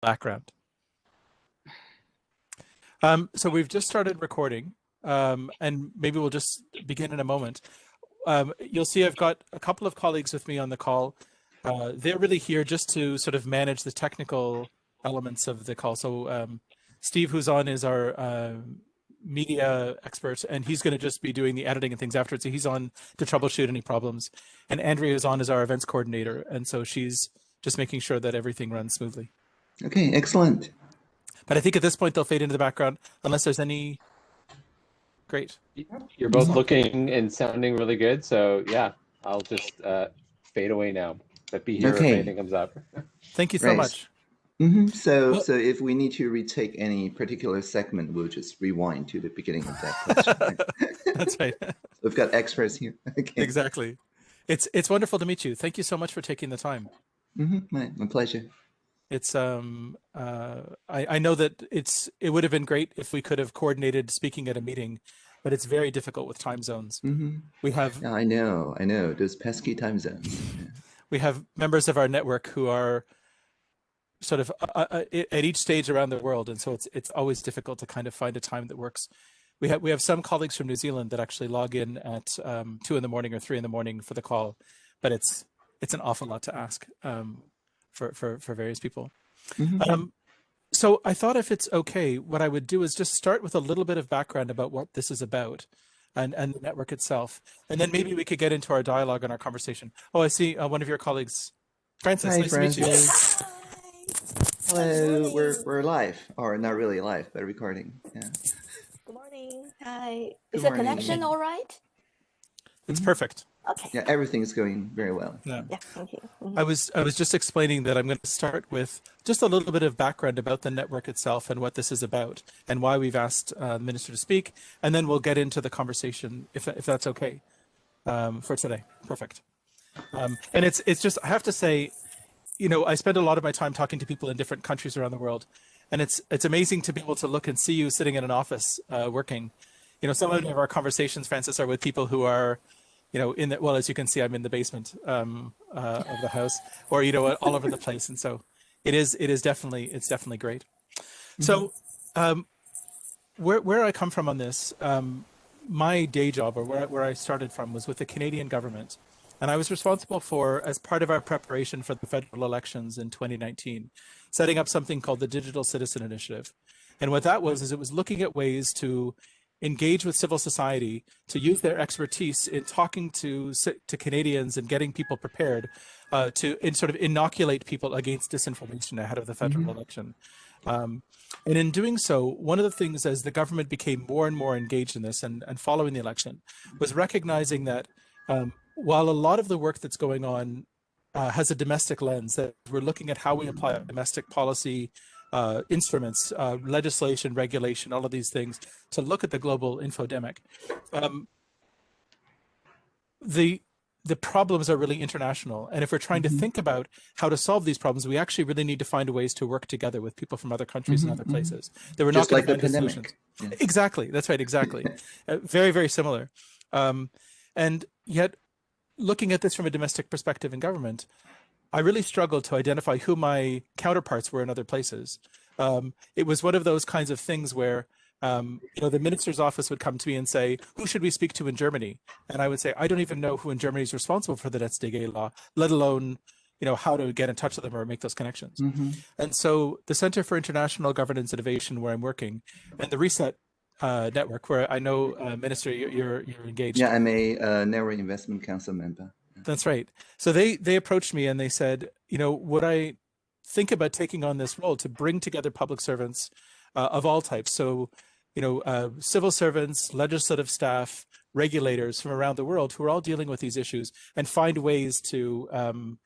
background. Um, so we've just started recording um, and maybe we'll just begin in a moment. Um, you'll see I've got a couple of colleagues with me on the call. Uh, they're really here just to sort of manage the technical elements of the call. So um, Steve, who's on, is our uh, media expert, and he's going to just be doing the editing and things afterwards. So he's on to troubleshoot any problems. And Andrea is on as our events coordinator, and so she's just making sure that everything runs smoothly. Okay, excellent. But I think at this point they'll fade into the background unless there's any. Great. You're both looking and sounding really good. So yeah, I'll just uh, fade away now. But be here Okay. if anything comes up. Thank you so Right. much. hmm So, Well- so if we need to retake any particular segment, we'll just rewind to the beginning of that question. That's right. We've got experts here. Okay. exactly. It's it's wonderful to meet you. Thank you so much for taking the time. hmm My, my pleasure. It's um uh I, I know that it's it would have been great if we could have coordinated speaking at a meeting, but it's very difficult with time zones. hmm We have I know. I know. Those pesky time zones. Yeah. we have members of our network who are sort of uh, uh, at each stage around the world, and so it's it's always difficult to kind of find a time that works. We have we have some colleagues from New Zealand that actually log in at um, two in the morning or three in the morning for the call, but it's it's an awful lot to ask um, for for for various people. Mhm. Um, so I thought if it's okay, what I would do is just start with a little bit of background about what this is about and, and the network itself. And then maybe we could get into our dialogue and our conversation. Oh, I see uh, one of your colleagues, Francis. Hi, nice to meet you. Francis. Hello. We're we're live, or not really live, but recording. Yeah. Good morning. Hi. Good Is the morning. connection all right? It's perfect. Okay. Yeah. Everything is going very well. Yeah. Yeah, thank you. Mhm. I was I was just explaining that I'm going to start with just a little bit of background about the network itself and what this is about and why we've asked uh, the minister to speak, and then we'll get into the conversation if if that's okay um, for today. Perfect. Um, and it's it's just I have to say, you know, I spend a lot of my time talking to people in different countries around the world, and it's it's amazing to be able to look and see you sitting in an office uh, working. You know, some of our conversations, Francis, are with people who are you know, in the, well, as you can see, I'm in the basement um, uh, of the house or, you know, all over the place. And so it is, it is definitely, it's definitely great. So um, where, where I come from on this, um, my day job or where, where I started from was with the Canadian government. And I was responsible for, as part of our preparation for the federal elections in 2019, setting up something called the Digital Citizen Initiative. And what that was, is it was looking at ways to engage with civil society to use their expertise in talking to to Canadians and getting people prepared uh, to in sort of inoculate people against disinformation ahead of the federal election. Um, and in doing so, one of the things as the government became more and more engaged in this and, and following the election was recognizing that um, while a lot of the work that's going on uh, has a domestic lens, that we're looking at how we apply domestic policy uh, instruments, uh, legislation, regulation, all of these things to look at the global infodemic. Um, the the problems are really international, and if we're trying to think about how to solve these problems, we actually really need to find ways to work together with people from other countries and Mhm, other mhm. places. That we're Just not like the going to find the pandemic. solutions. Yeah. Exactly. That's right. Exactly. uh, very, very similar. Um, and yet, looking at this from a domestic perspective in government, I really struggled to identify who my counterparts were in other places. Um, it was one of those kinds of things where, um, you know, the minister's office would come to me and say, "Who should we speak to in Germany?" And I would say, "I don't even know who in Germany is responsible for the NetzDG law, let alone, you know, how to get in touch with them or make those connections." hmm And so the Center for International Governance Innovation, where I'm working, and the Reset uh, Network, where I know, uh, Minister, you're, you're, you're engaged. Yeah, I'm a uh, Network Investment Council member. That's right. So they they approached me and they said, you know, would I think about taking on this role to bring together public servants uh, of all types? So, you know, uh, civil servants, legislative staff, regulators from around the world who are all dealing with these issues, and find ways to um,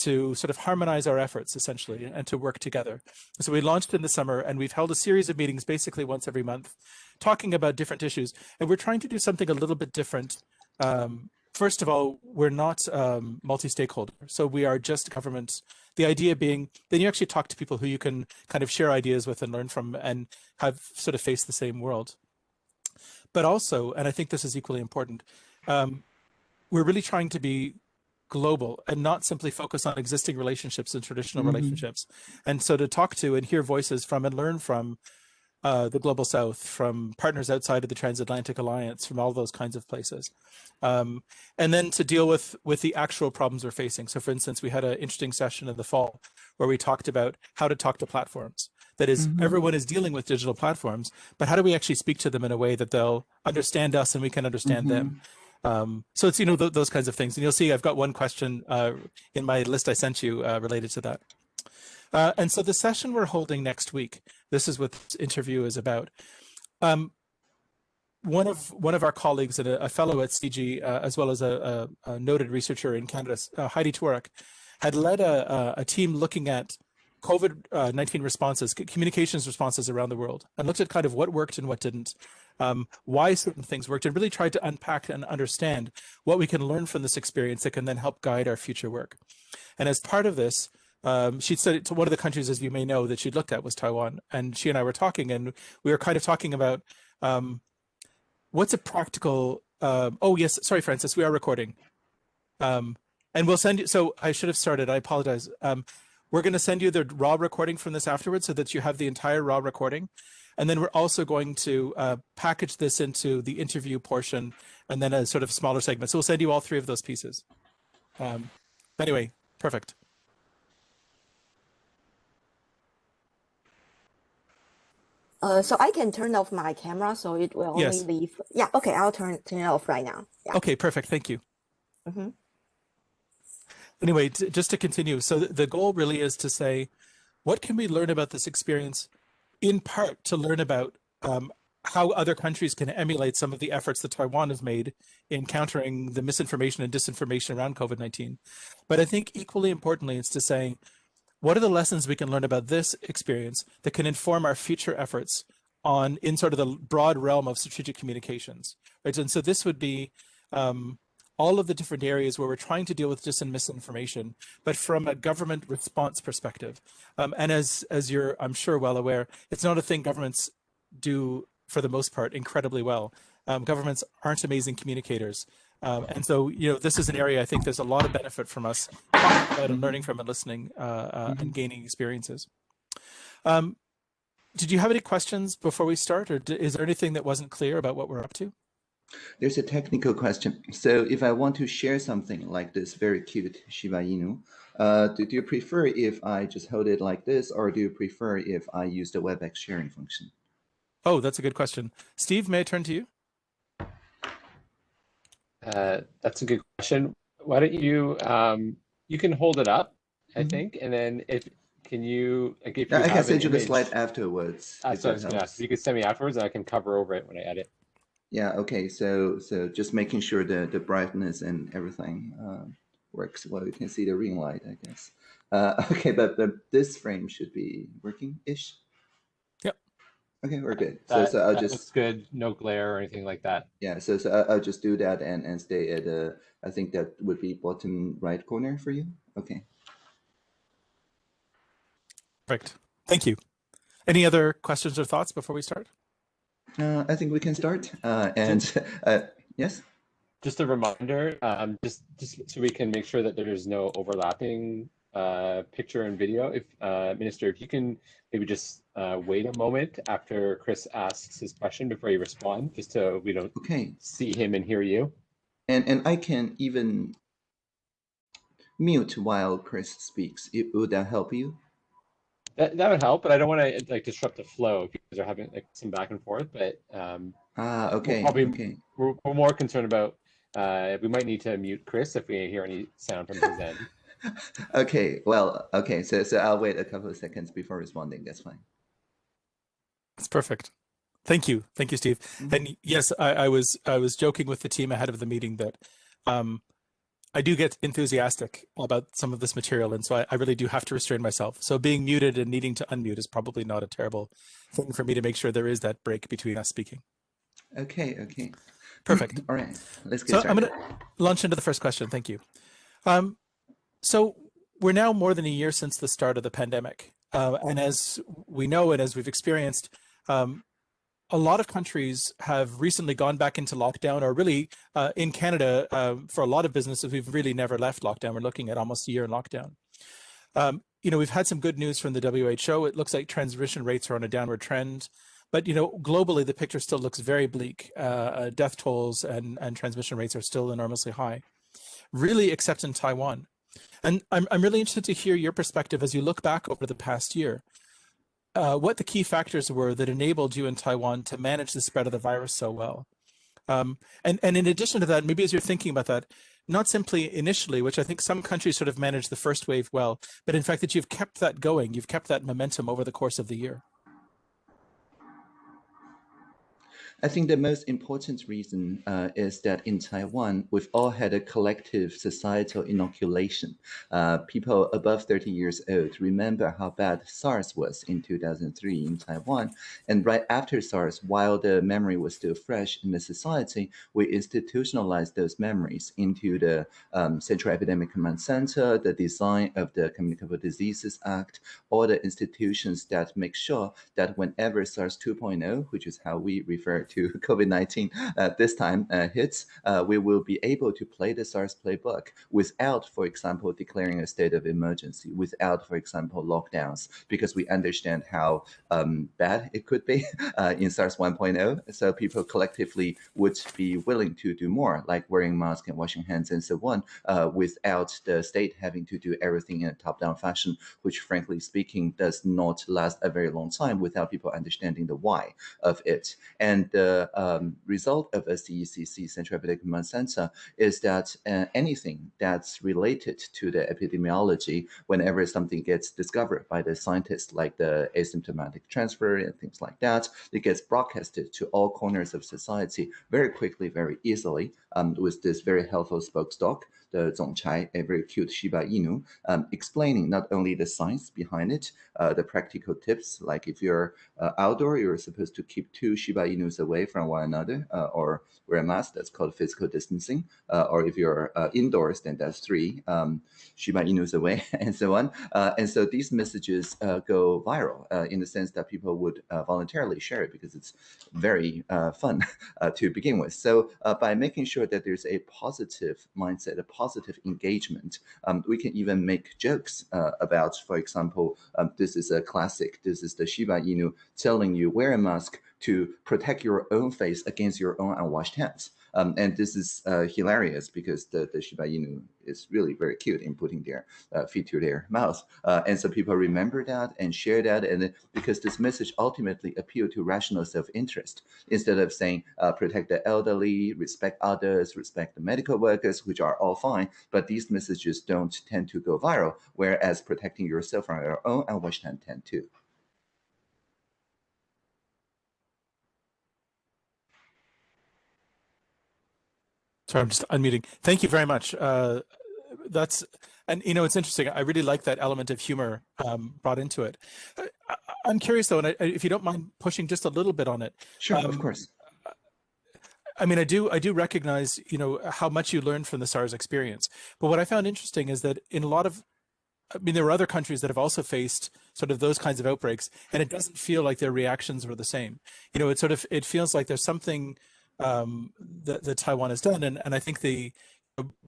to sort of harmonize our efforts essentially and to work together. So we launched in the summer and we've held a series of meetings basically once every month talking about different issues. And we're trying to do something a little bit different. Um, first of all, we're not um, multi-stakeholder. So we are just government. The idea being then you actually talk to people who you can kind of share ideas with and learn from and have sort of faced the same world. But also, and I think this is equally important, um, we're really trying to be global and not simply focus on existing relationships and traditional Mhm. relationships. And so to talk to and hear voices from and learn from uh, the global south, from partners outside of the transatlantic alliance, from all those kinds of places. Um, and then to deal with with the actual problems we're facing. So for instance, we had an interesting session in the fall where we talked about how to talk to platforms. That is, Mhm. everyone is dealing with digital platforms, but how do we actually speak to them in a way that they'll understand us and we can understand them? Um, so it's you know th- those kinds of things, and you'll see I've got one question uh, in my list I sent you uh, related to that. Uh, and so the session we're holding next week, this is what this interview is about. Um, one of one of our colleagues and a, a fellow at CIGI, uh, as well as a, a, a noted researcher in Canada, uh, Heidi Tworek, had led a, team looking at COVID nineteen responses, communications responses around the world, and looked at kind of what worked and what didn't, um, why certain things worked, and really tried to unpack and understand what we can learn from this experience that can then help guide our future work. And as part of this, um, she said to one of the countries, as you may know, that she'd looked at was Taiwan. And she and I were talking, and we were kind of talking about um, what's a practical. Um, oh yes, sorry, Francis, we are recording, um, and we'll send you. So I should have started. I apologize. Um, we're going to send you the raw recording from this afterwards, so that you have the entire raw recording. And then we're also going to uh, package this into the interview portion, and then a sort of smaller segment. So we'll send you all three of those pieces. Um, anyway, perfect. Uh, so I can turn off my camera, so it will only Yes. leave. Yeah, okay, I'll turn turn it off right now. Yeah. Okay, perfect. Thank you. Mhm. Anyway, just to continue, so th- the goal really is to say, what can we learn about this experience, in part to learn about um, how other countries can emulate some of the efforts that Taiwan has made in countering the misinformation and disinformation around COVID 19. But I think equally importantly, it's to say, what are the lessons we can learn about this experience that can inform our future efforts on in sort of the broad realm of strategic communications right? And so this would be um, all of the different areas where we're trying to deal with dis and misinformation but from a government response perspective. Um, and as as you're i'm sure well aware it's not a thing governments do for the most part incredibly well. Um, governments aren't amazing communicators um, and so, you know, this is an area I think there's a lot of benefit from us and learning from and listening uh, uh, and gaining experiences. Um, did you have any questions before we start, or is there anything that wasn't clear about what we're up to? There's a technical question. So if I want to share something like this very cute Shiba Inu, uh, do, do you prefer if I just hold it like this, or do you prefer if I use the WebEx sharing function? Oh, that's a good question. Steve, may I turn to you? Uh, that's a good question. Why don't you um, you can hold it up, I Mhm. think, and then if can you like if you I can send you the slide afterwards. Uh, so I was gonna ask, you can send me afterwards, and I can cover over it when I edit. Yeah, okay. So so just making sure the, the brightness and everything uh, works well. You can see the ring light, I guess. Uh, okay, but, but this frame should be working-ish? Yep. Okay, we're good. So, That, so I'll just looks good. No glare or anything like that. Yeah, so, so I- I'll just do that and, and stay at, uh, I think that would be bottom right corner for you. Okay. Perfect. Thank you. Any other questions or thoughts before we start? Uh, I think we can start. Uh, and uh, yes, Just a reminder, um, just just so we can make sure that there's no overlapping uh, picture and video. If uh, Minister, if you can maybe just uh, wait a moment after Chris asks his question before you respond, just so we don't okay. see him and hear you. And and I can even mute while Chris speaks. It, would that help you? That, that would help, but I don't want to like disrupt the flow because are having like some back and forth. But um, Ah, okay, probably- okay. we're, we're more concerned about uh, we might need to mute Chris if we hear any sound from his end. okay, well, okay, so, so I'll wait a couple of seconds before responding. That's fine. That's perfect. Thank you. Thank you, Steve. Mhm. And yes, I, I was I was joking with the team ahead of the meeting that um, I do get enthusiastic about some of this material, and so I, I really do have to restrain myself. So being muted and needing to unmute is probably not a terrible thing for me to make sure there is that break between us speaking. Okay, okay. Perfect. All right, let's get So I'm going to launch into the first question. Thank you. Um, so we're now more than a year since the start of the pandemic. Uh, and as we know and as we've experienced, um, a lot of countries have recently gone back into lockdown, or really uh, in Canada, uh, for a lot of businesses, we've really never left lockdown. We're looking at almost a year in lockdown. Um, you know, we've had some good news from the WHO. It looks like transmission rates are on a downward trend. But, you know, globally, the picture still looks very bleak. Uh, uh death tolls and, and transmission rates are still enormously high, really, except in Taiwan. And I'm, I'm really interested to hear your perspective as you look back over the past year. Uh, what the key factors were that enabled you in Taiwan to manage the spread of the virus so well. Um, and, and in addition to that, maybe as you're thinking about that, not simply initially, which I think some countries sort of managed the first wave well, but in fact that you've kept that going, you've kept that momentum over the course of the year. I think the most important reason uh, is that in Taiwan, we've all had a collective societal inoculation. Uh, people above 30 years old remember how bad SARS was in 2003 in Taiwan. And right after SARS, while the memory was still fresh in the society, we institutionalized those memories into the um, Central Epidemic Command Center, the design of the Communicable Diseases Act, all the institutions that make sure that whenever SARS 2.0, which is how we refer to COVID-19 uh, this time uh, hits, uh, we will be able to play the SARS playbook without, for example, declaring a state of emergency, without, for example, lockdowns, because we understand how um, bad it could be uh, in SARS 1.0. So people collectively would be willing to do more, like wearing masks and washing hands and so on, uh, without the state having to do everything in a top-down fashion, which frankly speaking does not last a very long time without people understanding the why of it. And the um, result of a CECC, Central Epidemic Command Center, is that uh, anything that's related to the epidemiology, whenever something gets discovered by the scientists, like the asymptomatic transfer and things like that, it gets broadcasted to all corners of society very quickly, very easily, um, with this very helpful spokesdog the Zongchai, a very cute Shiba Inu, um, explaining not only the science behind it, uh, the practical tips, like if you're uh, outdoor, you're supposed to keep two Shiba Inus away from one another, uh, or wear a mask, that's called physical distancing, uh, or if you're uh, indoors, then that's three um, Shiba Inus away, and so on. Uh, and so these messages go viral in the sense that people would voluntarily share it because it's very fun to begin with. So by making sure that there's a positive mindset, a positive engagement. Um, we can even make jokes uh, about, for example, um, this is a classic. This is the Shiba Inu telling you wear a mask to protect your own face against your own unwashed hands. Um, and this is uh, hilarious because the, the Shiba Inu is really very cute in putting their uh, feet to their mouth. Uh, and so people remember that and share that. And because this message ultimately appealed to rational self-interest, instead of saying uh, protect the elderly, respect others, respect the medical workers, which are all fine, but these messages don't tend to go viral, whereas protecting yourself from your own unwashed hand tend to. Sorry, I'm just unmuting. Thank you very much. Uh, that's, and you know, it's interesting. I really like that element of humor um, brought into it. Uh, I, am curious though, and I, if you don't mind pushing just a little bit on it. Sure, um, of course. I mean, I do, I do recognize, you know, how much you learned from the SARS experience. But what I found interesting is that in a lot of, I mean, there were other countries that have also faced sort of those kinds of outbreaks, and it doesn't feel like their reactions were the same. You know, it sort of, it feels like there's something um, that, that Taiwan has done. And, and I think the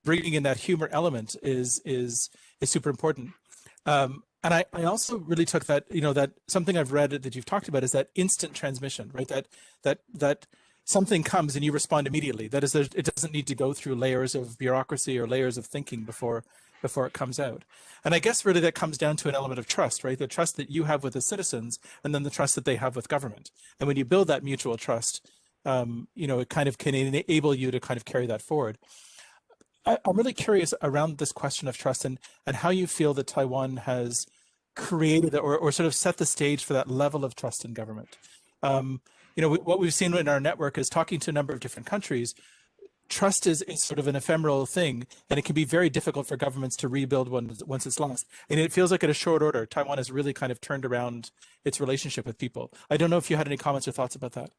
bringing in that humor element is is is super important. Um, and I, I also really took that, you know, that something I've read that you've talked about is that instant transmission, right? That that that something comes and you respond immediately. That is, it doesn't need to go through layers of bureaucracy or layers of thinking before before it comes out. And I guess really that comes down to an element of trust, right? The trust that you have with the citizens and then the trust that they have with government. And when you build that mutual trust, um, you know, it kind of can enable you to kind of carry that forward. I, am really curious around this question of trust and, and how you feel that Taiwan has created or, or sort of set the stage for that level of trust in government. Um, you know, what we've seen in our network is talking to a number of different countries, trust is, is sort of an ephemeral thing, and it can be very difficult for governments to rebuild once, once it's lost. And it feels like at a short order, Taiwan has really kind of turned around its relationship with people. I don't know if you had any comments or thoughts about that.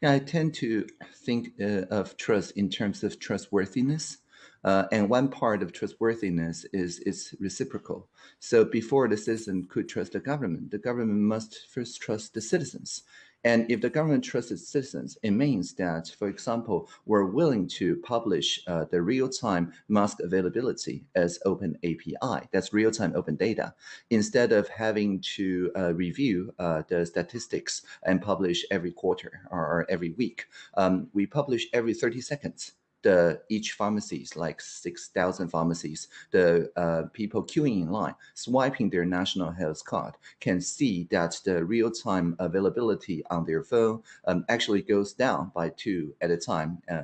Yeah, I tend to think uh, of trust in terms of trustworthiness. Uh, and one part of trustworthiness is it's reciprocal. So before the citizen could trust the government, the government must first trust the citizens. And if the government trusts its citizens, it means that, for example, we're willing to publish uh, the real-time mask availability as open API. That's real-time open data, instead of having to uh, review uh, the statistics and publish every quarter or every week. Um, we publish every 30 seconds the each pharmacies, like 6,000 pharmacies, the uh, people queuing in line, swiping their national health card, can see that the real-time availability on their phone um, actually goes down by two at a time. Uh,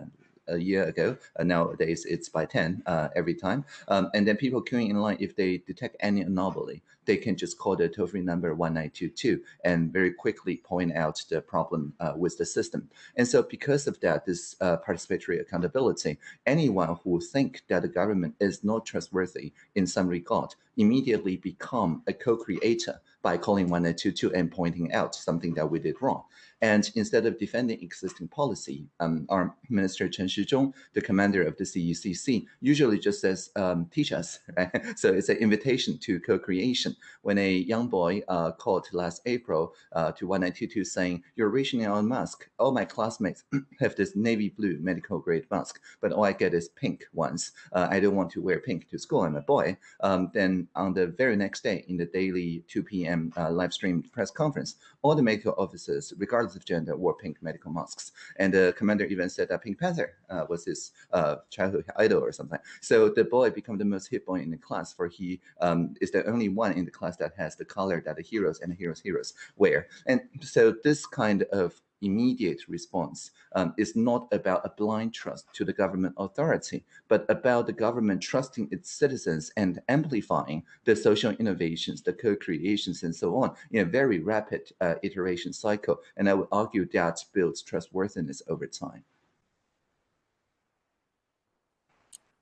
a year ago. Uh, nowadays, it's by 10 uh, every time. Um, and then people queuing in line, if they detect any anomaly, they can just call the toll-free number 1922 and very quickly point out the problem uh, with the system. And so because of that, this uh, participatory accountability, anyone who think that the government is not trustworthy in some regard immediately become a co-creator by calling 1922 and pointing out something that we did wrong. And instead of defending existing policy, um, our Minister Chen Shizhong, the commander of the CECC, usually just says, um, teach us. Right? So it's an invitation to co-creation. When a young boy uh, called last April uh, to 1922 saying, you're rationing on mask. All my classmates have this navy blue medical grade mask, but all I get is pink ones. Uh, I don't want to wear pink to school. I'm a boy. Um, then on the very next day in the daily 2 p.m. Uh, live stream press conference, all the medical officers, regardless of gender, wore pink medical masks. And the commander even said that Pink Panther uh, was his uh, childhood idol or something. So the boy became the most hit boy in the class, for he um, is the only one in the class that has the color that the heroes and the heroes' heroes wear. And so this kind of immediate response um, is not about a blind trust to the government authority, but about the government trusting its citizens and amplifying the social innovations, the co-creations, and so on in a very rapid uh, iteration cycle. And I would argue that builds trustworthiness over time.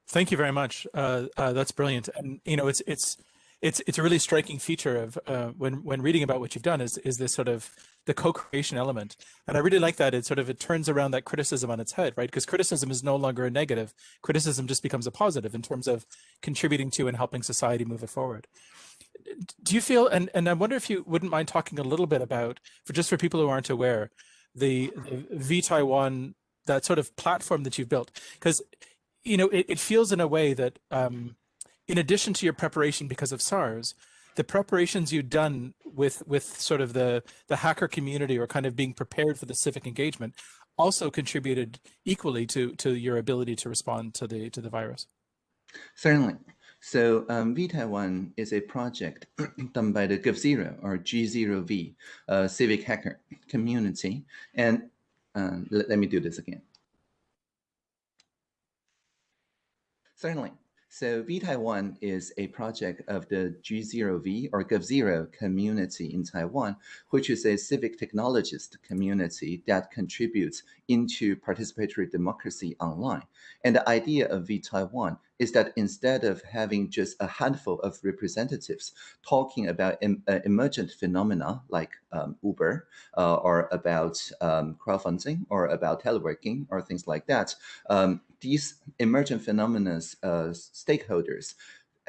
Thank you very much. Uh, uh, that's brilliant. And you know, it's it's it's it's a really striking feature of uh, when when reading about what you've done is is this sort of the co-creation element. And i really like that it sort of it turns around that criticism on its head right? Because criticism is no longer a negative. Criticism just becomes a positive in terms of contributing to and helping society move it forward. Do you feel and and i wonder if you wouldn't mind talking a little bit about for just for people who aren't aware the, the v taiwan that sort of platform that you've built? Because you know it, it feels in a way that um in addition to your preparation because of SARS, the preparations you've done with with sort of the the hacker community or kind of being prepared for the civic engagement also contributed equally to to your ability to respond to the to the virus. Certainly. So um, vTaiwan is a project done by the GovZero or G0V uh, civic hacker community. And um, let, let me do this again. Certainly. So vTaiwan is a project of the G0V or GovZero community in Taiwan, which is a civic technologist community that contributes into participatory democracy online. And the idea of vTaiwan is that instead of having just a handful of representatives talking about em uh, emergent phenomena like um, Uber uh, or about um, crowdfunding or about teleworking or things like that, um, these emergent phenomena uh, stakeholders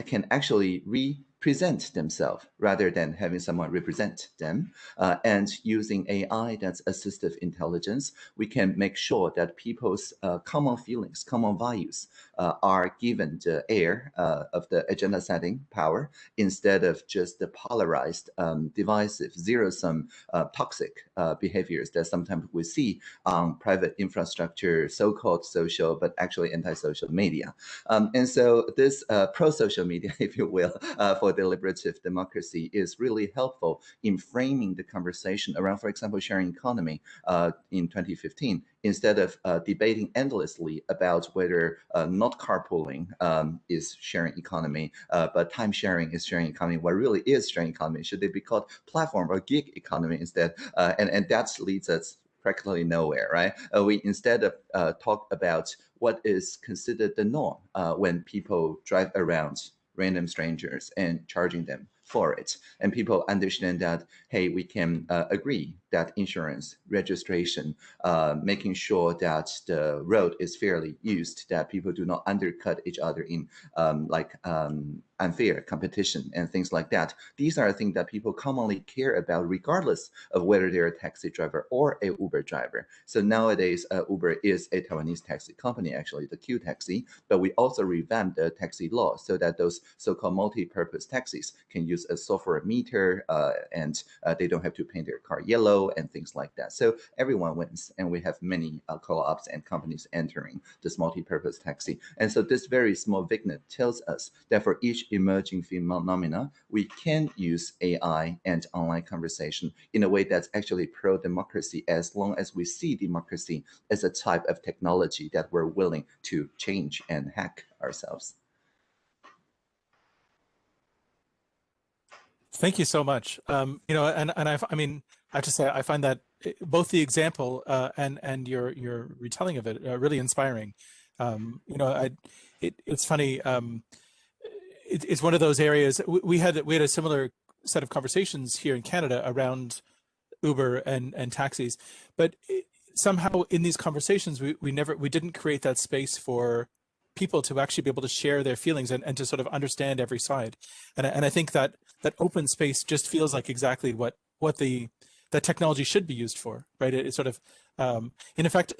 can actually represent themselves rather than having someone represent them. Uh, and using AI that's assistive intelligence, we can make sure that people's uh, common feelings, common values are given the air uh, of the agenda setting power instead of just the polarized, um, divisive, zero-sum, uh, toxic uh, behaviors that sometimes we see on private infrastructure, so-called social, but actually anti-social media. Um, and so this pro-social media, if you will, for deliberative democracy is really helpful in framing the conversation around, for example, sharing economy uh, in 2015, instead of uh, debating endlessly about whether uh, not carpooling um, is sharing economy, uh, but time sharing is sharing economy. What really is sharing economy? Should they be called platform or gig economy instead? Uh, and, and that leads us practically nowhere, right? Uh, we instead of uh, talk about what is considered the norm uh, when people drive around random strangers and charging them for it. And people understand that, hey, we can uh, agree that insurance registration, uh, making sure that the road is fairly used, that people do not undercut each other in um, like um, unfair competition and things like that. These are things that people commonly care about regardless of whether they're a taxi driver or a Uber driver. So nowadays, uh, Uber is a Taiwanese taxi company, actually the Q Taxi, but we also revamped the taxi law so that those so-called multi-purpose taxis can use a software meter uh, and uh, they don't have to paint their car yellow and things like that. So everyone wins and we have many uh, co-ops and companies entering this multi-purpose taxi. And so this very small vignette tells us that for each emerging phenomena, we can use AI and online conversation in a way that's actually pro-democracy as long as we see democracy as a type of technology that we're willing to change and hack ourselves. Thank you so much. Um, you know, and and I, I mean, I have to say, I find that eh, both the example uh, and and your your retelling of it uh, really inspiring. Um, you know, I, it, it's funny. Um, it, it's one of those areas we had we had a similar set of conversations here in Canada around Uber and and taxis, but somehow in these conversations we we never we didn't create that space for people to actually be able to share their feelings and, and to sort of understand every side. And, and I think that that open space just feels like exactly what what the that technology should be used for, right? It, it sort of, um, in effect,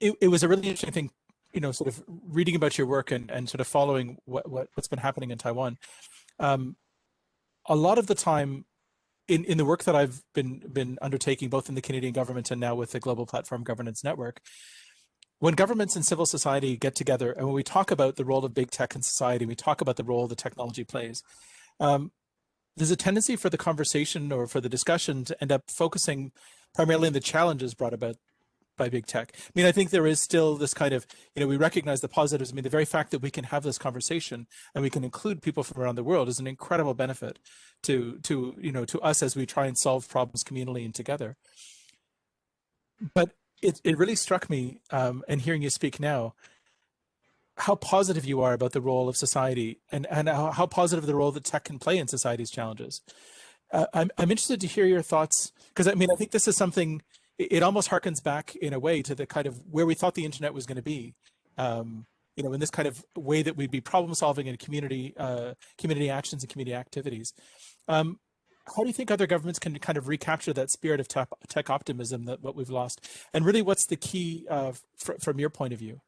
it, it was a really interesting thing, you know, sort of reading about your work and, and sort of following what, what, what's been happening in Taiwan. Um, a lot of the time in, in the work that I've been, been undertaking, both in the Canadian government and now with the Global Platform Governance Network, when governments and civil society get together and when we talk about the role of big tech in society, we talk about the role the technology plays, um, there's a tendency for the conversation or for the discussion to end up focusing primarily on the challenges brought about by big tech. I mean, I think there is still this kind of, you know, we recognize the positives. I mean, the very fact that we can have this conversation and we can include people from around the world is an incredible benefit to, to you know, to us as we try and solve problems communally and together. But it, it really struck me, um, and hearing you speak now, how positive you are about the role of society and, and how, how positive the role that tech can play in society's challenges. Uh, I'm, I'm interested to hear your thoughts, because I mean, I think this is something, it, it, almost harkens back in a way to the kind of where we thought the internet was going to be. Um, you know, in this kind of way that we'd be problem solving in community, uh, community actions and community activities. Um, how do you think other governments can kind of recapture that spirit of tech, tech optimism that what we've lost? And really, what's the key uh, fr from your point of view?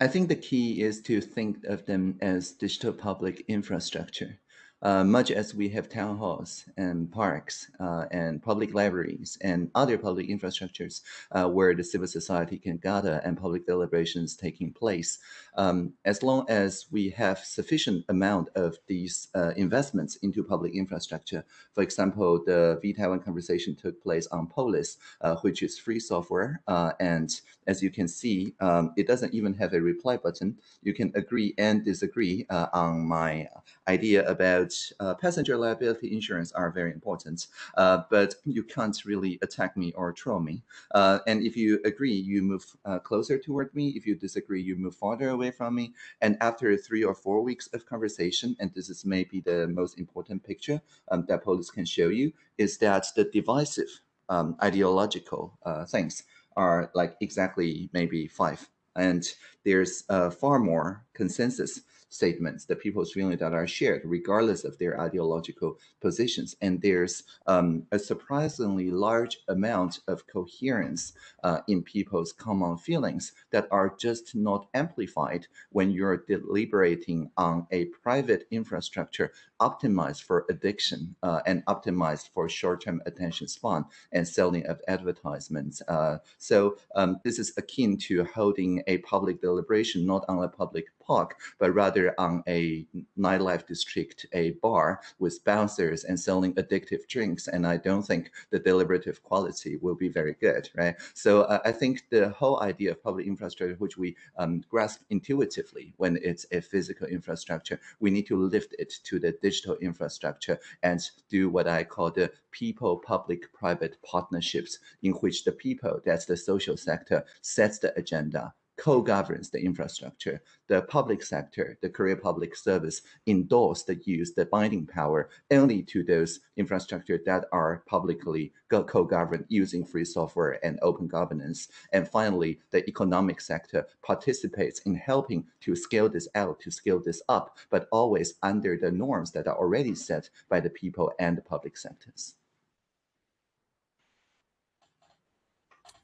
I think the key is to think of them as digital public infrastructure. Uh, much as we have town halls and parks uh, and public libraries and other public infrastructures uh, where the civil society can gather and public deliberations taking place, um, as long as we have sufficient amount of these uh, investments into public infrastructure, for example, the V-Taiwan conversation took place on Polis, uh, which is free software. And as you can see, um, it doesn't even have a reply button. You can agree and disagree on my idea about uh, passenger liability insurance are very important, uh, but you can't really attack me or troll me. Uh, and if you agree, you move uh, closer toward me. If you disagree, you move farther away from me. And after three or four weeks of conversation, and this is maybe the most important picture um, that Polis can show you, is that the divisive um, ideological uh, things are like exactly maybe five. And there's uh, far more consensus statements, the people's feelings that are shared, regardless of their ideological positions. And there's um, a surprisingly large amount of coherence uh, in people's common feelings that are just not amplified when you're deliberating on a private infrastructure optimized for addiction uh, and optimized for short-term attention span and selling of advertisements. Uh, so um, this is akin to holding a public deliberation not on a public park, but rather on a nightlife district, a bar with bouncers and selling addictive drinks. And I don't think the deliberative quality will be very good, right? So uh, I think the whole idea of public infrastructure, which we um, grasp intuitively when it's a physical infrastructure, we need to lift it to the digital infrastructure and do what I call the people public private partnerships in which the people, that's the social sector, sets the agenda co-governs the infrastructure. The public sector, the career Public Service endorse the use, the binding power only to those infrastructure that are publicly co-governed using free software and open governance. And finally, the economic sector participates in helping to scale this out, to scale this up, but always under the norms that are already set by the people and the public sectors.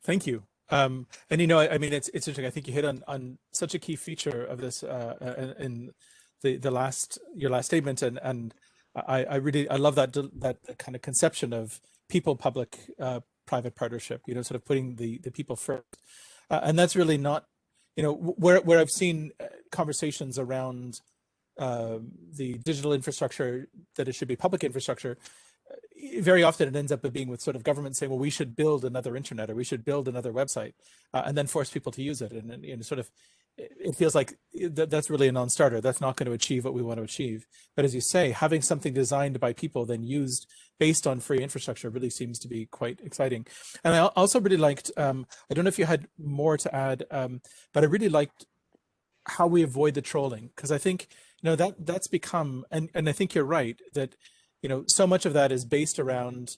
Thank you. Um, and you know, I, I, mean, it's it's interesting. I think you hit on on such a key feature of this uh, in the the last your last statement, and and I, I really I love that that kind of conception of people public uh, private partnership. You know, sort of putting the the people first, uh, and that's really not you know where where I've seen uh, conversations around uh, the digital infrastructure that it should be public infrastructure very often it ends up being with sort of government saying, well, we should build another internet or we should build another website uh, and then force people to use it. And, and know, sort of, it feels like that, that's really a non-starter. That's not going to achieve what we want to achieve. But as you say, having something designed by people then used based on free infrastructure really seems to be quite exciting. And I also really liked, um, I don't know if you had more to add, um, but I really liked how we avoid the trolling because I think, you know, that that's become, and, and I think you're right, that you know, so much of that is based around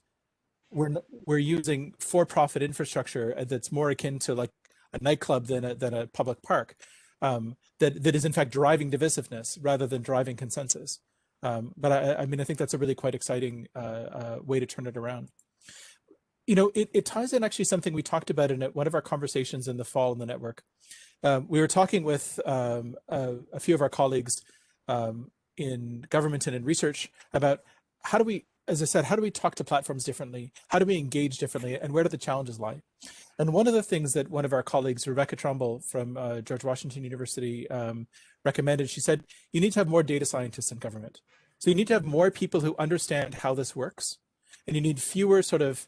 we're we're using for-profit infrastructure that's more akin to like a nightclub than a than a public park um, that that is in fact driving divisiveness rather than driving consensus. Um, but I, I mean, I think that's a really quite exciting uh, uh, way to turn it around. You know, it, it ties in actually something we talked about in one of our conversations in the fall in the network. Um, we were talking with um, a, a, few of our colleagues um, in government and in research about how do we, as I said, how do we talk to platforms differently? How do we engage differently? And where do the challenges lie? And one of the things that one of our colleagues, Rebecca Tromble from uh, George Washington University um, recommended, she said, you need to have more data scientists in government. So you need to have more people who understand how this works. And you need fewer sort of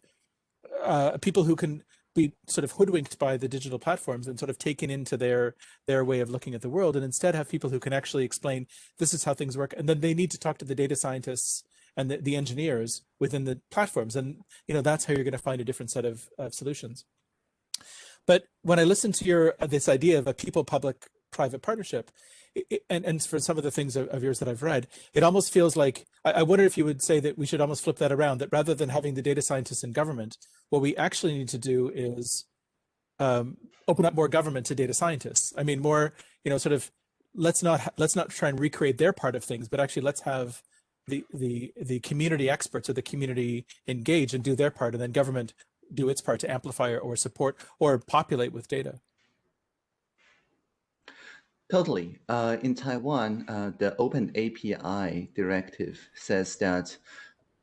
uh, people who can be sort of hoodwinked by the digital platforms and sort of taken into their their way of looking at the world and instead have people who can actually explain this is how things work and then they need to talk to the data scientists and the, the engineers within the platforms. And, you know, that's how you're going to find a different set of, of solutions. But when I listen to your uh, this idea of a people public private partnership, it, and, and for some of the things of, of, yours that I've read, it almost feels like, I, I wonder if you would say that we should almost flip that around, that rather than having the data scientists in government, what we actually need to do is um, open up more government to data scientists. I mean, more, you know, sort of, let's not, let's not try and recreate their part of things, but actually let's have the the the community experts or the community engage and do their part and then government do its part to amplify or support or populate with data Totally. Uh, in Taiwan, uh, the Open API directive says that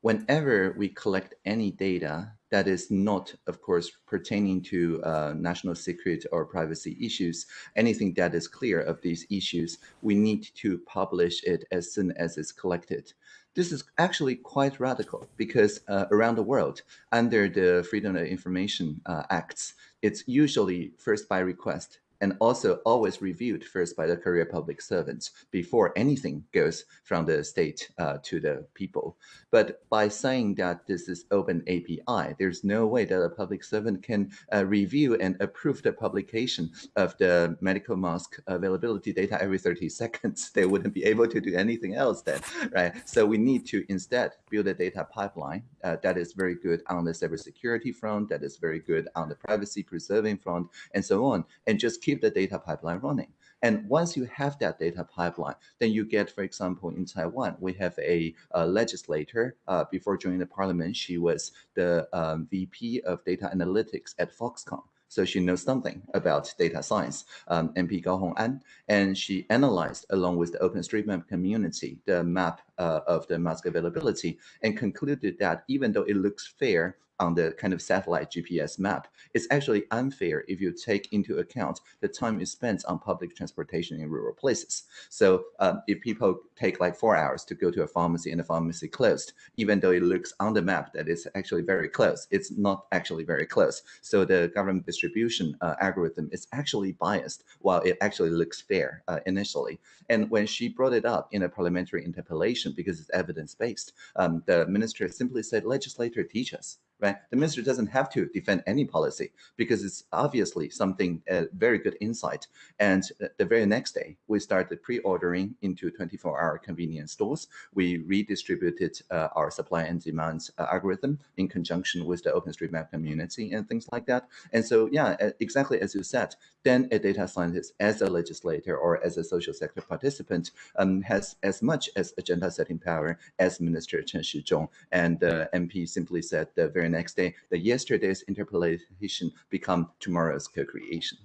whenever we collect any data that is not, of course, pertaining to uh, national secret or privacy issues, anything that is clear of these issues, we need to publish it as soon as it's collected. This is actually quite radical because uh, around the world, under the Freedom of Information uh, Acts, it's usually first by request and also always reviewed first by the career public servants before anything goes from the state uh, to the people. But by saying that this is open API, there's no way that a public servant can uh, review and approve the publication of the medical mask availability data every 30 seconds. They wouldn't be able to do anything else then, right? So we need to instead build a data pipeline uh, that is very good on the cybersecurity front, that is very good on the privacy preserving front, and so on, and just keep the data pipeline running. And once you have that data pipeline, then you get, for example, in Taiwan, we have a, a legislator. Uh, before joining the parliament, she was the um, VP of data analytics at Foxconn. So she knows something about data science, um, MP Gao Hong'an, and she analyzed along with the OpenStreetMap community the map uh, of the mask availability and concluded that even though it looks fair on the kind of satellite GPS map, it's actually unfair if you take into account the time you spent on public transportation in rural places. So um, if people take like four hours to go to a pharmacy and the pharmacy closed, even though it looks on the map that it's actually very close, it's not actually very close. So the government distribution uh, algorithm is actually biased while it actually looks fair uh, initially. And when she brought it up in a parliamentary interpellation, because it's evidence-based, um, the minister simply said, legislator teach us right? The minister doesn't have to defend any policy because it's obviously something, a very good insight. And the very next day, we started pre-ordering into 24-hour convenience stores. We redistributed uh, our supply and demand uh, algorithm in conjunction with the OpenStreetMap community and things like that. And so, yeah, exactly as you said, then a data scientist as a legislator or as a social sector participant um, has as much as agenda setting power as Minister Chen Shizhong. And the MP simply said the very next day that yesterday's interpellation become tomorrow's co-creation.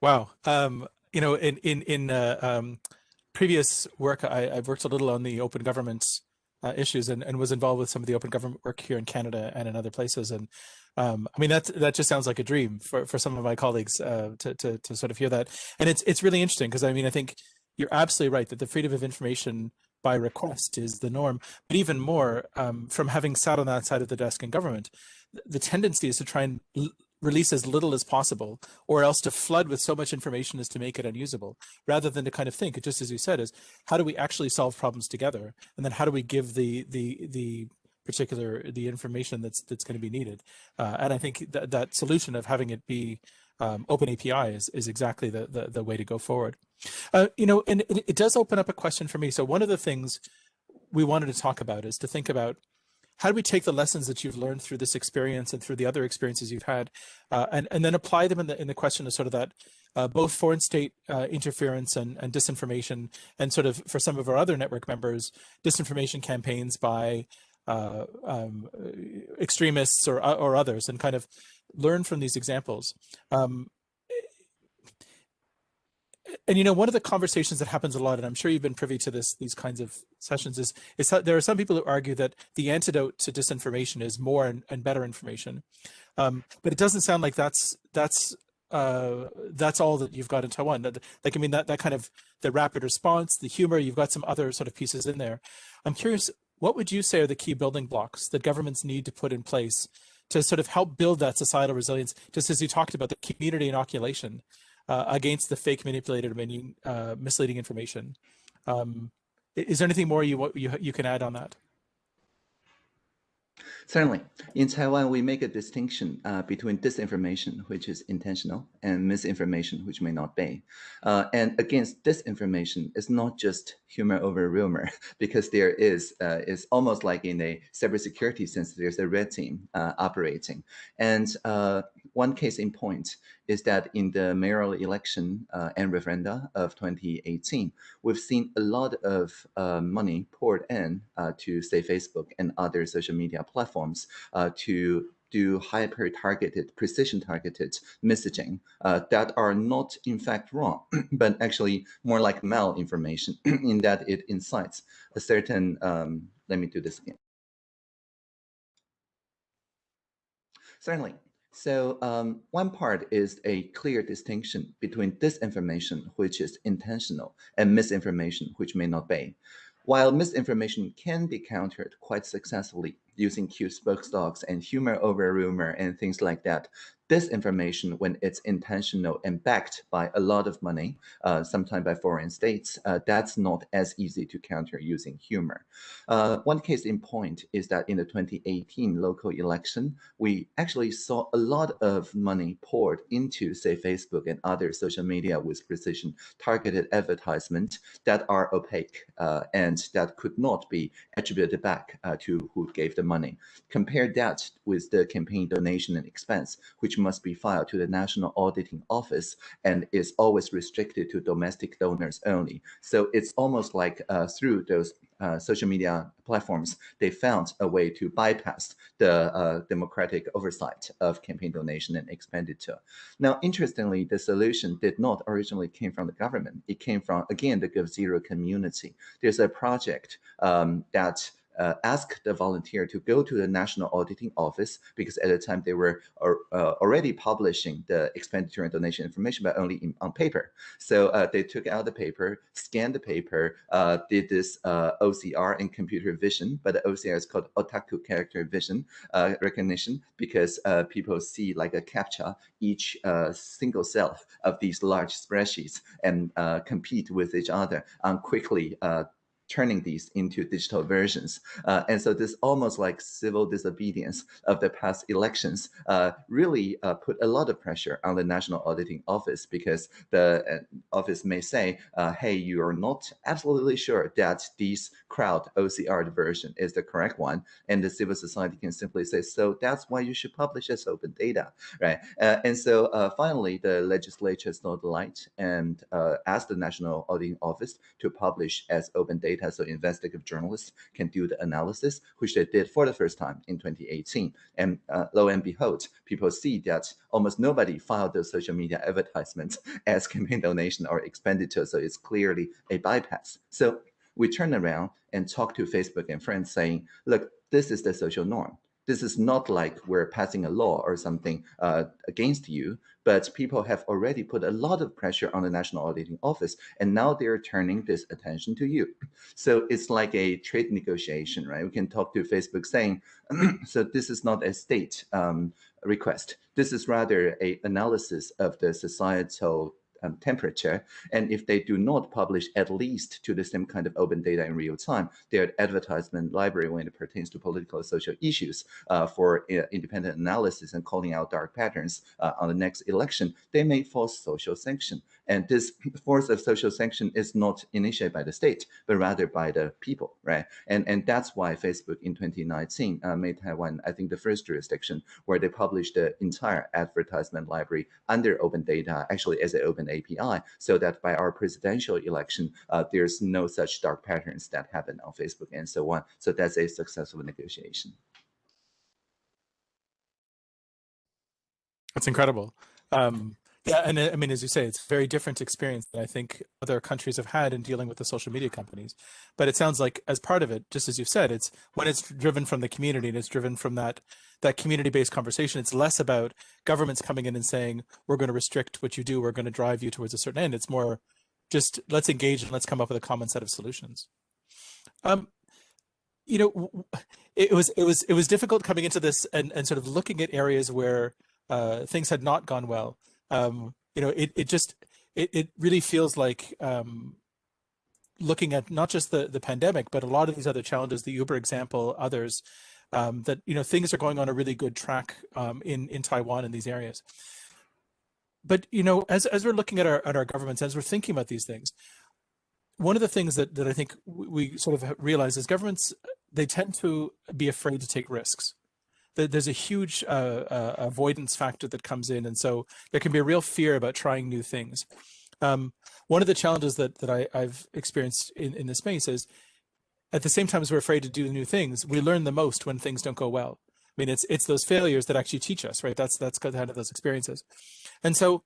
Wow. Um, you know, in in in uh, um, previous work, I, have worked a little on the open government uh, issues and, and was involved with some of the open government work here in Canada and in other places. And um, I mean, that that just sounds like a dream for, for some of my colleagues uh, to, to, to sort of hear that. And it's it's really interesting because I mean, I think you're absolutely right that the freedom of information by request is the norm. But even more, um, from having sat on that side of the desk in government, the tendency is to try and release as little as possible, or else to flood with so much information as to make it unusable, rather than to kind of think, just as you said, is how do we actually solve problems together, and then how do we give the the the particular the information that's that's going to be needed, uh, and I think that that solution of having it be um, open API is is exactly the, the the way to go forward. Uh, you know, and it, it does open up a question for me. So one of the things we wanted to talk about is to think about how do we take the lessons that you've learned through this experience and through the other experiences you've had uh, and, and then apply them in the, in the question of sort of that uh, both foreign state uh, interference and, and disinformation and sort of for some of our other network members disinformation campaigns by uh, um, extremists or, or others and kind of learn from these examples um, and you know one of the conversations that happens a lot and i'm sure you've been privy to this these kinds of sessions is is there are some people who argue that the antidote to disinformation is more and, and better information um, but it doesn't sound like that's that's uh, that's all that you've got in Taiwan. Like, I mean, that, that kind of the rapid response, the humor, you've got some other sort of pieces in there. I'm curious, what would you say are the key building blocks that governments need to put in place to sort of help build that societal resilience, just as you talked about the community inoculation uh, against the fake manipulated uh, misleading information. Um, is there anything more you, you, you can add on that? Certainly. In Taiwan, we make a distinction uh, between disinformation, which is intentional, and misinformation, which may not be. Uh, and against disinformation, it's not just humor over rumor, because there is, uh, is almost like in a cybersecurity sense, there's a red team uh, operating. And uh, one case in point is that in the mayoral election uh, and referenda of 2018, we've seen a lot of uh, money poured in uh, to say Facebook and other social media platforms uh, to do hyper-targeted, precision-targeted messaging uh, that are not in fact wrong, but actually more like malinformation in that it incites a certain, um, let me do this again. Certainly, so um, one part is a clear distinction between disinformation, which is intentional, and misinformation, which may not be. While misinformation can be countered quite successfully using cute spokesdogs and humor over rumor and things like that, disinformation when it's intentional and backed by a lot of money, uh, sometimes by foreign states, uh, that's not as easy to counter using humor. Uh, one case in point is that in the 2018 local election, we actually saw a lot of money poured into, say, Facebook and other social media with precision targeted advertisement that are opaque uh, and that could not be attributed back uh, to who gave the money. Compare that with the campaign donation and expense, which must be filed to the National Auditing Office and is always restricted to domestic donors only. So it's almost like uh, through those uh, social media platforms, they found a way to bypass the uh, democratic oversight of campaign donation and expenditure. Now, interestingly, the solution did not originally came from the government. It came from, again, the GovZero community. There's a project um, that uh, ask the volunteer to go to the National Auditing Office because at the time they were uh, already publishing the expenditure and donation information, but only in, on paper. So uh, they took out the paper, scanned the paper, uh, did this uh, OCR and computer vision, but the OCR is called otaku character vision uh, recognition because people see like a captcha each single cell of these large spreadsheets and compete with each other on quickly turning these into digital versions. Uh, and so this almost like civil disobedience of the past elections uh, really uh, put a lot of pressure on the National Auditing Office because the uh, office may say, uh, hey, you are not absolutely sure that this crowd OCR version is the correct one. And the civil society can simply say, so that's why you should publish as open data, right? Uh, and so finally, the legislature saw the light and asked the National Auditing Office to publish as open data data so investigative journalists can do the analysis, which they did for the first time in 2018. And uh, lo and behold, people see that almost nobody filed those social media advertisements as campaign donation or expenditure. So it's clearly a bypass. So we turn around and talk to Facebook and friends saying, look, this is the social norm. This is not like we're passing a law or something uh, against you, but people have already put a lot of pressure on the National Auditing Office, and now they're turning this attention to you. So it's like a trade negotiation, right? We can talk to Facebook saying, so this is not a state um, request. This is rather a analysis of the societal um, temperature. And if they do not publish at least to the same kind of open data in real time, their advertisement library when it pertains to political and social issues uh, for uh, independent analysis and calling out dark patterns uh, on the next election, they may force social sanction. And this force of social sanction is not initiated by the state, but rather by the people, right? And, and that's why Facebook in 2019 uh, made Taiwan, I think, the first jurisdiction where they published the entire advertisement library under open data, actually as an open API, so that by our presidential election, uh, there's no such dark patterns that happen on Facebook and so on. So that's a successful negotiation. That's incredible. Um, yeah, and uh, I mean, as you say, it's a very different experience than I think other countries have had in dealing with the social media companies. But it sounds like as part of it, just as you've said, it's when it's driven from the community and it's driven from that that community-based conversation. It's less about governments coming in and saying, we're going to restrict what you do, we're going to drive you towards a certain end. It's more just let's engage and let's come up with a common set of solutions. Um, you know, it was it was it was difficult coming into this and, and sort of looking at areas where uh, things had not gone well um, you know, it, it just, it, it really feels like um, looking at not just the, the pandemic, but a lot of these other challenges, the Uber example, others, um, that, you know, things are going on a really good track um, in, in Taiwan in these areas. But, you know, as, as we're looking at our, at our governments, as we're thinking about these things, one of the things that, that I think we sort of realize is governments, they tend to be afraid to take risks there's a huge uh, uh, avoidance factor that comes in. And so there can be a real fear about trying new things. Um, one of the challenges that, that I, have experienced in, in this space is at the same time as we're afraid to do new things, we learn the most when things don't go well. I mean, it's it's those failures that actually teach us, right? That's that's kind of those experiences. And so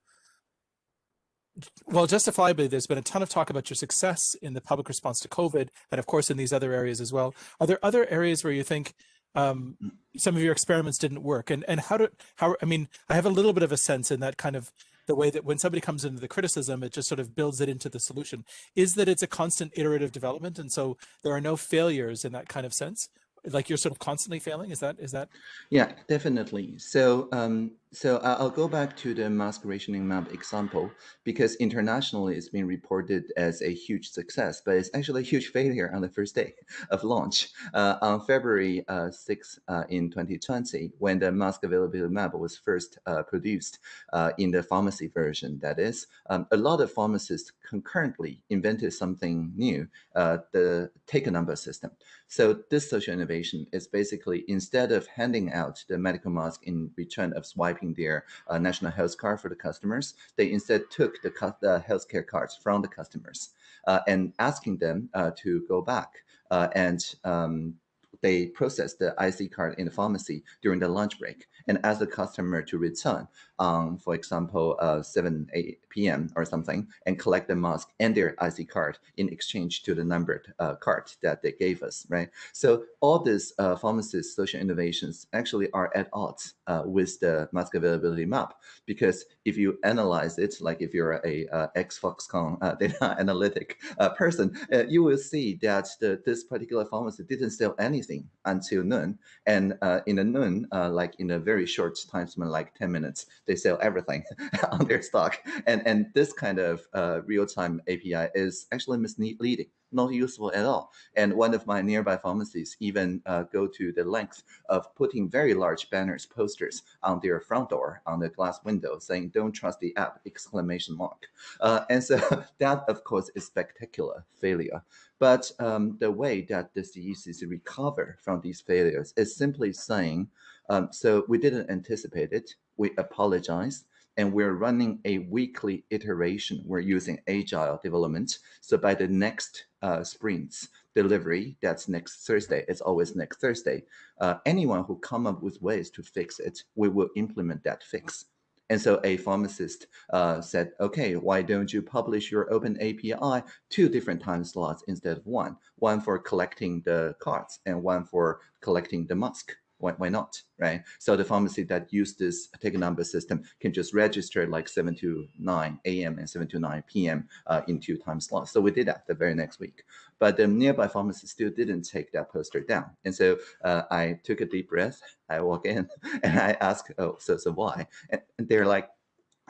well, justifiably, there's been a ton of talk about your success in the public response to COVID, and of course in these other areas as well. Are there other areas where you think um, some of your experiments didn't work. And and how do how i mean i have a little bit of a sense in that kind of the way that when somebody comes into the criticism it just sort of builds it into the solution. Is that it's a constant iterative development and so there are no failures in that kind of sense? Like you're sort of constantly failing? Is that is that? Yeah definitely. So um so I'll go back to the mask rationing map example because internationally it's been reported as a huge success, but it's actually a huge failure on the first day of launch. Uh, on February uh, 6 uh, in 2020, when the mask availability map was first uh, produced uh, in the pharmacy version, that is, um, a lot of pharmacists concurrently invented something new, uh, the take a number system. So this social innovation is basically instead of handing out the medical mask in return of swiping their uh, national health card for the customers. They instead took the, the healthcare cards from the customers uh, and asking them uh, to go back uh, and um, they process the IC card in the pharmacy during the lunch break and ask the customer to return, um, for example, uh, 7, 8 p.m. or something, and collect the mask and their IC card in exchange to the numbered uh, card that they gave us, right? So all these uh, social innovations actually are at odds uh, with the mask availability map, because if you analyze it, like if you're a, uh, ex-Foxconn uh, data analytic uh, person, you will see that the, this particular pharmacy didn't sell anything until noon. And in the noon, like in a very short time span, like 10 minutes, They sell everything on their stock. And, and this kind of uh, real-time API is actually misleading, not useful at all. And one of my nearby pharmacies even uh, go to the length of putting very large banners, posters on their front door, on the glass window, saying, don't trust the app, exclamation mark. Uh, and so that, of course, is spectacular failure. But um, the way that the CECC recover from these failures is simply saying, um, so we didn't anticipate it, we apologize, and we're running a weekly iteration. We're using agile development. So by the next uh, sprints delivery, that's next Thursday, it's always next Thursday, uh, anyone who come up with ways to fix it, we will implement that fix. And so a pharmacist uh, said, okay, why don't you publish your open API two different time slots instead of one, one for collecting the cards and one for collecting the mask why, why not, right? So the pharmacy that use this ticket number system can just register like 7 to 9 a.m. and 7 to 9 p.m. Uh, in two time slots. So we did that the very next week. But the nearby pharmacy still didn't take that poster down. And so uh, I took a deep breath. I walk in and I ask, oh, so, so why? And they're like,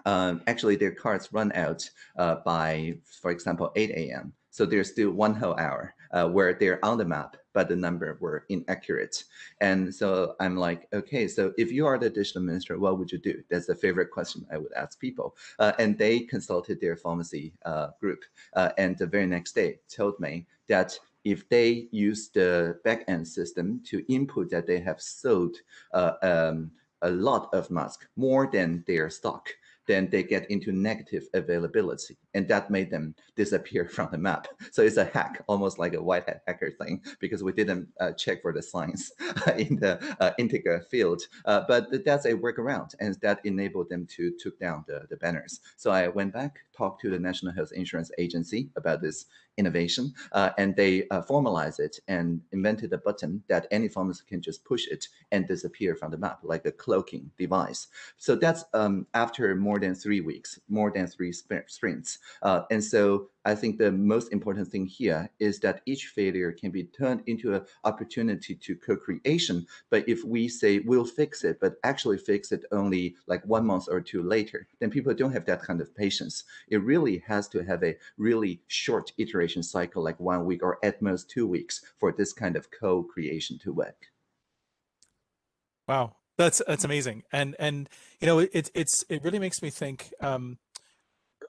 um, actually their cards run out uh, by, for example, 8 a.m. So there's still one whole hour uh, where they're on the map, but the number were inaccurate. And so I'm like, okay, so if you are the digital minister, what would you do? That's the favorite question I would ask people. Uh, and they consulted their pharmacy uh, group. Uh, and the very next day told me that if they use the backend system to input that they have sold uh, um, a lot of masks, more than their stock, then they get into negative availability. And that made them disappear from the map. So it's a hack, almost like a white hat hacker thing, because we didn't uh, check for the signs in the uh, integer field. Uh, but that's a workaround, and that enabled them to took down the, the banners. So I went back, talked to the National Health Insurance Agency about this innovation, uh, and they uh, formalized it and invented a button that any pharmacist can just push it and disappear from the map, like a cloaking device. So that's um, after more than three weeks, more than three sprints. Uh, and so I think the most important thing here is that each failure can be turned into an opportunity to co-creation. But if we say we'll fix it, but actually fix it only like one month or two later, then people don't have that kind of patience. It really has to have a really short iteration cycle, like one week or at most two weeks for this kind of co-creation to work. Wow, that's that's amazing, and and you know it it's it really makes me think. Um,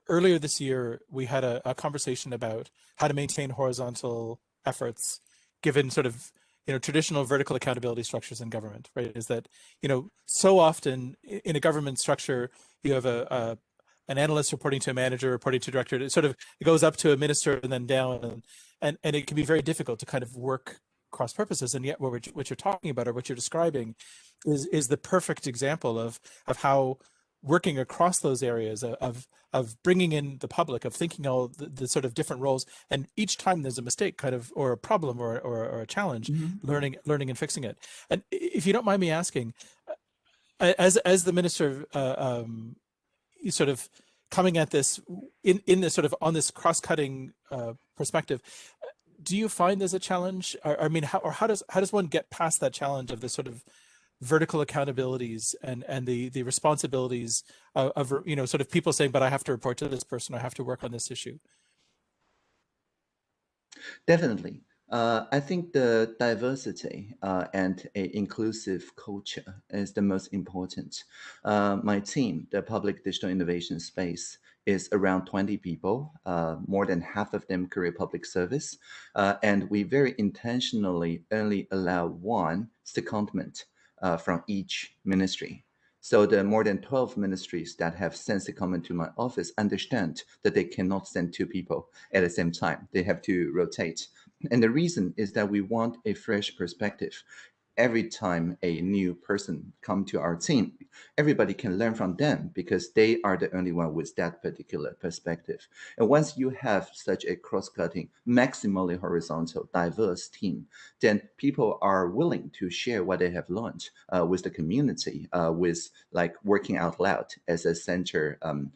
earlier this year, we had a, a conversation about how to maintain horizontal efforts, given sort of you know traditional vertical accountability structures in government. Right? Is that you know so often in a government structure you have a an analyst reporting to a manager, reporting to a director. It sort of it goes up to a minister and then down, and and and it can be very difficult to kind of work cross purposes. And yet, what, we're, what you're talking about or what you're describing is is the perfect example of of how working across those areas of of bringing in the public of thinking all the, the, sort of different roles and each time there's a mistake kind of or a problem or or, or a challenge mm -hmm. learning learning and fixing it and if you don't mind me asking as as the minister uh, um, sort of coming at this in in this sort of on this cross-cutting uh, perspective do you find there's a challenge? Or, i mean how or how does how does one get past that challenge of this sort of vertical accountabilities and and the the responsibilities of, of, you know sort of people saying but i have to report to this person. I have to work on this issue definitely uh, I think the diversity uh, and a inclusive culture is the most important. Uh, my team, the Public Digital Innovation Space, is around 20 people, uh, more than half of them career public service. Uh, and we very intentionally only allow one secondment uh, from each ministry. So the more than 12 ministries that have sent a comment to my office understand that they cannot send two people at the same time. They have to rotate. And the reason is that we want a fresh perspective every time a new person come to our team, everybody can learn from them because they are the only one with that particular perspective. And once you have such a cross-cutting, maximally horizontal, diverse team, then people are willing to share what they have learned uh, with the community, uh, with like working out loud as a center um,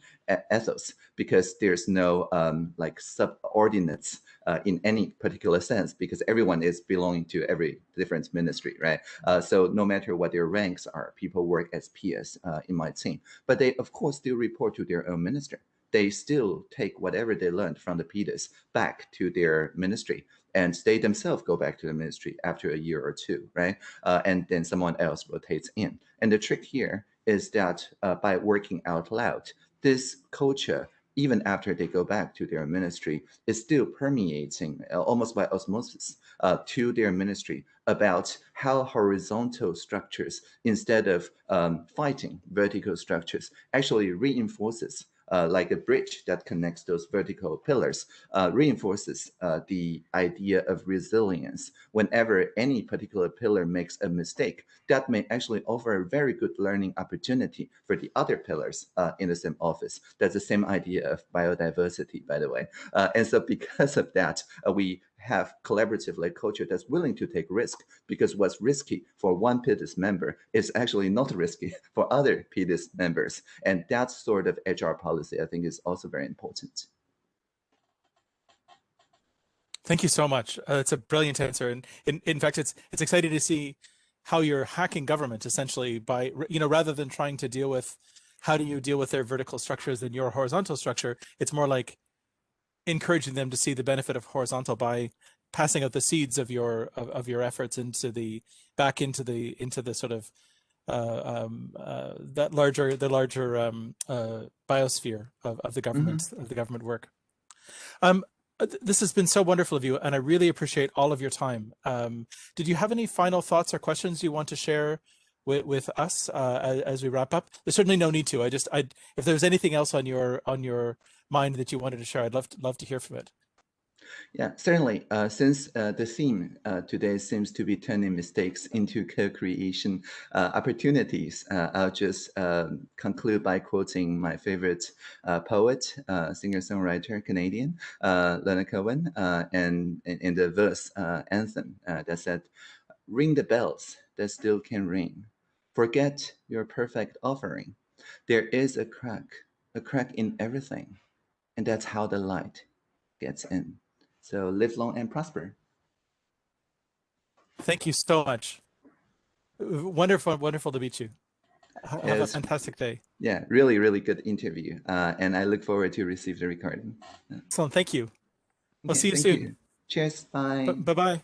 ethos, because there's no um, like subordinates uh, in any particular sense because everyone is belonging to every different ministry, right? Uh, so no matter what their ranks are, people work as peers uh, in my team. But they, of course, still report to their own minister. They still take whatever they learned from the PDIS back to their ministry and they themselves go back to the ministry after a year or two, right? Uh, and then someone else rotates in. And the trick here is that uh, by working out loud, this culture, even after they go back to their ministry, is still permeating uh, almost by osmosis uh, to their ministry about how horizontal structures, instead of um, fighting vertical structures, actually reinforces uh, like a bridge that connects those vertical pillars, uh, reinforces uh, the idea of resilience. Whenever any particular pillar makes a mistake, that may actually offer a very good learning opportunity for the other pillars uh, in the same office. That's the same idea of biodiversity, by the way. Uh, and so because of that, uh, we have collaborative like culture that's willing to take risk because what's risky for one PDIS member is actually not risky for other PDIS members. And that sort of HR policy, I think, is also very important. Thank you so much. Uh, it's a brilliant answer, and in, in fact, it's it's exciting to see how you're hacking government essentially by you know rather than trying to deal with how do you deal with their vertical structures and your horizontal structure. It's more like encouraging them to see the benefit of horizontal by passing out the seeds of your of, of your efforts into the back into the into the sort of uh, um, uh, that larger the larger um, uh, biosphere of, of the government Mm-hmm. of the government work. Um, uh, this has been so wonderful of you, and I really appreciate all of your time. Um, did you have any final thoughts or questions you want to share with, with us uh, as, as we wrap up? There's certainly no need to. I just, I if there's anything else on your on your mind that you wanted to share, I'd love to, love to hear from it. Yeah, certainly. Uh, since uh, the theme uh, today seems to be turning mistakes into co-creation uh, opportunities, uh, I'll just um, conclude by quoting my favorite uh, poet, singer-songwriter, Canadian, Leonard Cohen, and in, the verse anthem that said, "Ring the bells that still can ring. Forget your perfect offering. There is a crack, a crack in everything, and that's how the light gets in." So live long and prosper. Thank you so much. Wonderful, wonderful to meet you. Ha- Have a fantastic day. Yeah, really, really good interview. Uh, and I look forward to receive the recording. Excellent. Thank you. We'll Okay, see you soon. Cheers. Bye. Bye bye.